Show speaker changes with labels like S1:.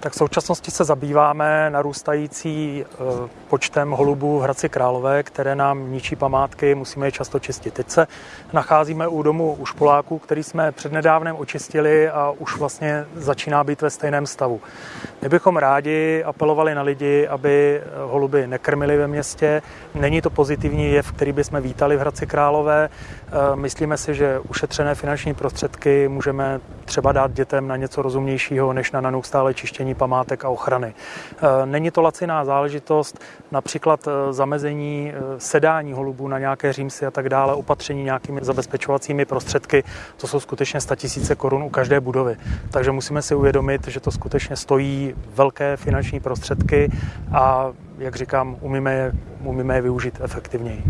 S1: Tak v současnosti se zabýváme narůstající eh, počtem holubů v Hradci Králové, které nám ničí památky, musíme je často čistit. Teď se nacházíme u domu u Špoláků, který jsme přednedávnem očistili a už vlastně začíná být ve stejném stavu. My bychom rádi apelovali na lidi, aby holuby nekrmili ve městě. Není to pozitivní jev, který bychom vítali v Hradci Králové. Eh, myslíme si, že ušetřené finanční prostředky můžeme třeba dát dětem na něco rozumnějšího, než na neustále čištění památek a ochrany. Eh, není to laciná záležitost, například eh, zamezení sedání holubů na nějaké římsy a tak dále, opatření nějakými zabezpečovacími prostředky, to jsou skutečně tisíce korun u každé budovy. Takže musíme si uvědomit, že to skutečně stojí velké finanční prostředky a jak říkám, umíme je, umíme je využít efektivněji.